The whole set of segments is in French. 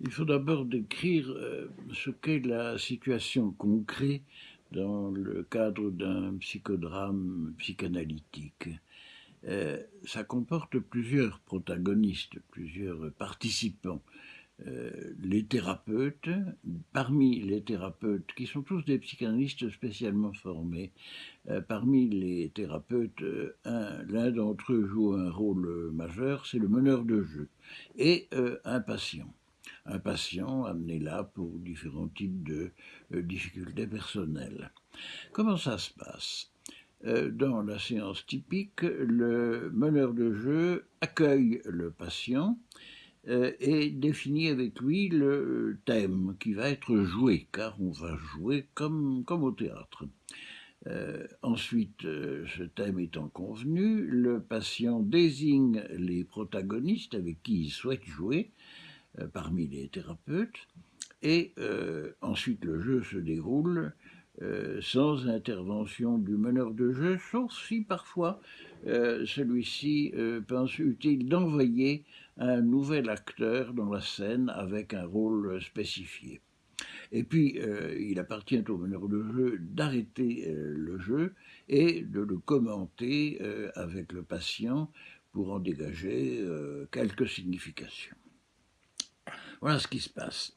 Il faut d'abord décrire euh, ce qu'est la situation concrète dans le cadre d'un psychodrame psychanalytique. Euh, ça comporte plusieurs protagonistes, plusieurs participants. Euh, les thérapeutes, parmi les thérapeutes, qui sont tous des psychanalystes spécialement formés, parmi les thérapeutes, l'un d'entre eux joue un rôle majeur, c'est le meneur de jeu, et un patient. Un patient amené là pour différents types de difficultés personnelles. Comment ça se passe? Euh, dans la séance typique, le meneur de jeu accueille le patient euh, et définit avec lui le thème qui va être joué, car on va jouer comme, comme au théâtre. Euh, ensuite, ce thème étant convenu, le patient désigne les protagonistes avec qui il souhaite jouer parmi les thérapeutes, et ensuite le jeu se déroule euh, sans intervention du meneur de jeu, sauf si parfois euh, celui-ci euh, pense utile d'envoyer un nouvel acteur dans la scène avec un rôle spécifié. Et puis, il appartient au meneur de jeu d'arrêter le jeu et de le commenter avec le patient pour en dégager quelques significations. Voilà ce qui se passe.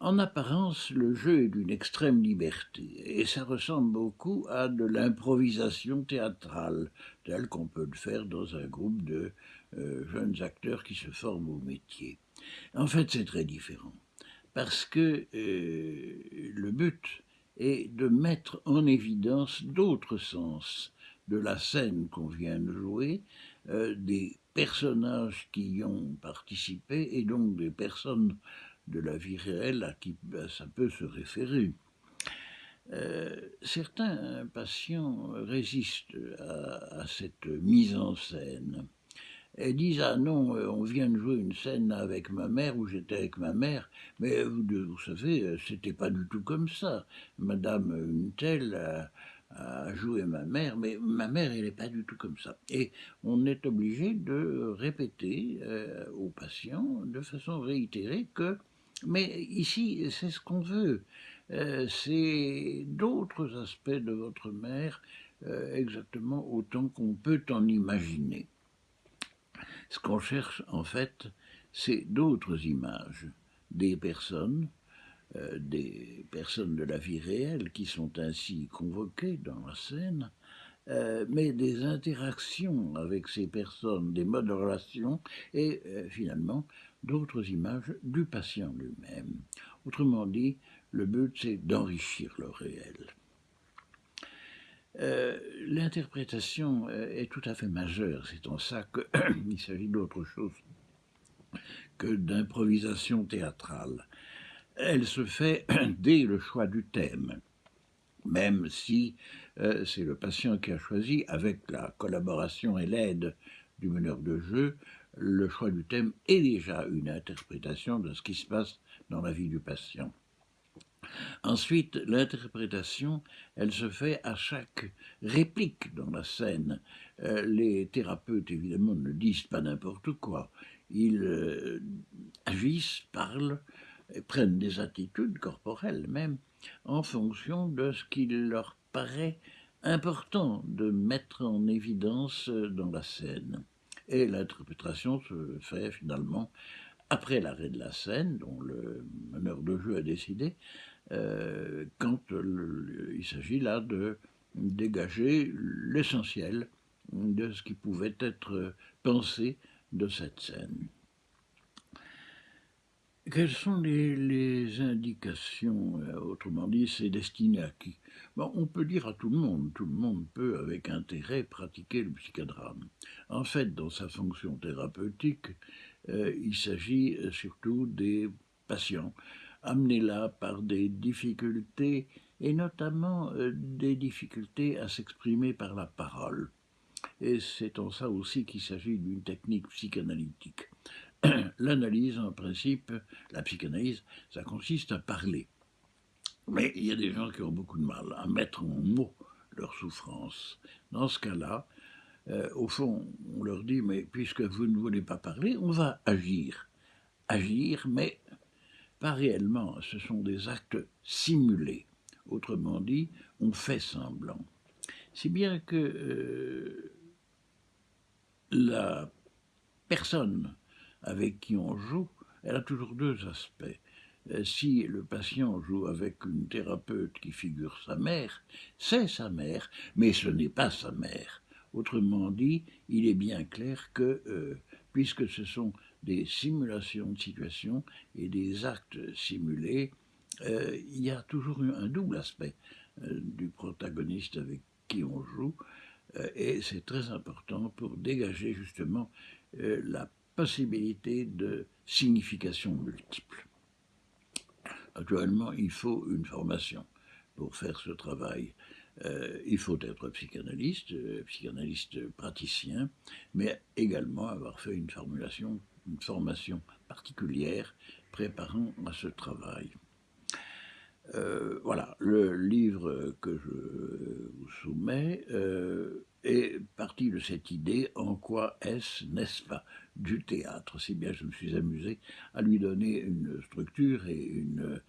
En apparence, le jeu est d'une extrême liberté, et ça ressemble beaucoup à de l'improvisation théâtrale, telle qu'on peut le faire dans un groupe de euh, jeunes acteurs qui se forment au métier. En fait, c'est très différent, parce que euh, le but est de mettre en évidence d'autres sens de la scène qu'on vient de jouer, euh, des personnages qui y ont participé, et donc des personnes de la vie réelle à qui ben, ça peut se référer. Euh, certains patients résistent à, cette mise en scène et disent Ah non, euh, on vient de jouer une scène avec ma mère où j'étais avec ma mère, mais vous, vous savez, c'était pas du tout comme ça. Madame une telle joué ma mère, mais ma mère, elle n'est pas du tout comme ça. Et on est obligé de répéter euh, aux patients de façon réitérée que mais ici, c'est ce qu'on veut. Euh, c'est d'autres aspects de votre mère, euh, exactement autant qu'on peut en imaginer. Ce qu'on cherche, en fait, c'est d'autres images, des personnes, des personnes de la vie réelle qui sont ainsi convoquées dans la scène, mais des interactions avec ces personnes, des modes de relation, et finalement d'autres images du patient lui-même. Autrement dit, le but c'est d'enrichir le réel. Euh, l'interprétation euh, est tout à fait majeure, c'est en ça qu'il s'agit d'autre chose que d'improvisation théâtrale. Elle se fait dès le choix du thème, même si euh, c'est le patient qui a choisi, avec la collaboration et l'aide du meneur de jeu, le choix du thème est déjà une interprétation de ce qui se passe dans la vie du patient. Ensuite, l'interprétation, elle se fait à chaque réplique dans la scène. Euh, les thérapeutes, évidemment, ne disent pas n'importe quoi. Ils euh, agissent, parlent, prennent des attitudes corporelles même, en fonction de ce qu'il leur paraît important de mettre en évidence dans la scène et l'interprétation se fait finalement après l'arrêt de la scène, dont le meneur de jeu a décidé, euh, quand il s'agit là de dégager l'essentiel de ce qui pouvait être pensé de cette scène. Quelles sont les, indications euh, Autrement dit, c'est destiné à qui? On peut dire à tout le monde. Tout le monde peut, avec intérêt, pratiquer le psychodrame. En fait, dans sa fonction thérapeutique, euh, il s'agit euh, surtout des patients amenés là par des difficultés, et notamment des difficultés à s'exprimer par la parole. Et c'est en ça aussi qu'il s'agit d'une technique psychanalytique. l'analyse, en principe, la psychanalyse, ça consiste à parler. Mais il y a des gens qui ont beaucoup de mal à mettre en mots leur souffrance. Dans ce cas-là, euh, au fond, on leur dit, mais puisque vous ne voulez pas parler, on va agir. Agir, mais pas réellement, ce sont des actes simulés. Autrement dit, on fait semblant. Si bien que euh, la personne avec qui on joue, elle a toujours deux aspects. Euh, si le patient joue avec une thérapeute qui figure sa mère, c'est sa mère, mais ce n'est pas sa mère. Autrement dit, il est bien clair que, euh, puisque ce sont des simulations de situations et des actes simulés, euh, il y a toujours un double aspect du protagoniste avec qui on joue, et c'est très important pour dégager justement la possibilité de signification multiples. Actuellement, il faut une formation pour faire ce travail. Euh, il faut être psychanalyste, euh, psychanalyste praticien, mais également avoir fait une, formulation, une formation particulière préparant à ce travail. Euh, voilà, le livre que je vous soumets est parti de cette idée en quoi est-ce, n'est-ce pas, du théâtre? Si bien je me suis amusé à lui donner une structure et une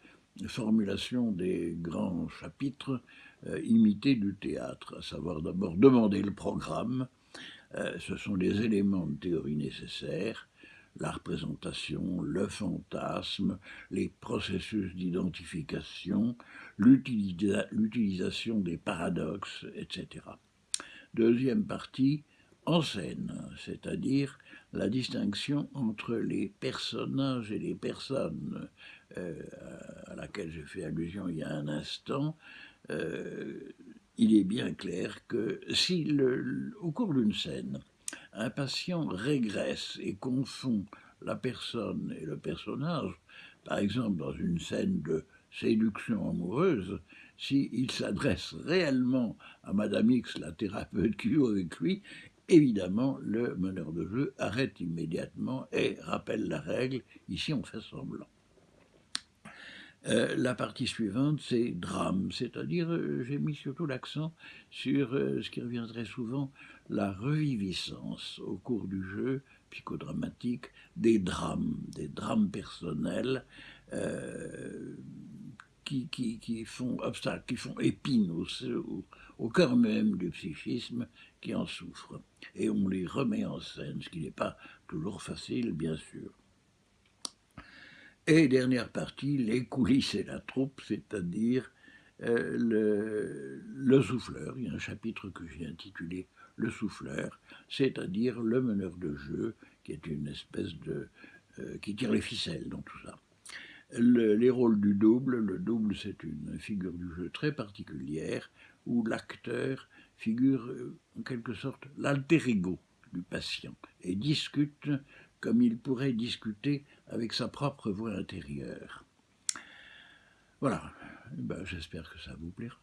formulation des grands chapitres euh, imités du théâtre, à savoir d'abord demander le programme, euh, ce sont les éléments de théorie nécessaires, la représentation, le fantasme, les processus d'identification, l'utilisation des paradoxes, etc. Deuxième partie, en scène, c'est-à-dire la distinction entre les personnages et les personnes euh, à laquelle j'ai fait allusion il y a un instant, euh, il est bien clair que si, au cours d'une scène, un patient régresse et confond la personne et le personnage, par exemple dans une scène de séduction amoureuse, s'il s'adresse réellement à Madame X, la thérapeute qui joue avec lui, évidemment, le meneur de jeu arrête immédiatement et rappelle la règle, ici on fait semblant. Euh, la partie suivante, c'est drame, c'est-à-dire euh, j'ai mis surtout l'accent sur euh, ce qui revient très souvent, la reviviscence au cours du jeu psychodramatique des drames, des drames personnels qui, font obstacle, qui font épine au, au, cœur même du psychisme qui en souffre. Et on les remet en scène, ce qui n'est pas toujours facile, bien sûr. Et dernière partie, les coulisses et la troupe, c'est-à-dire euh, le, le, souffleur. Il y a un chapitre que j'ai intitulé Le souffleur, c'est-à-dire le meneur de jeu, qui est une espèce de... Euh, qui tire les ficelles dans tout ça les rôles du double. Le double, c'est une figure du jeu très particulière où l'acteur figure euh, en quelque sorte l'alter ego du patient et discute comme il pourrait discuter avec sa propre voix intérieure. Voilà, ben, j'espère que ça vous plaira.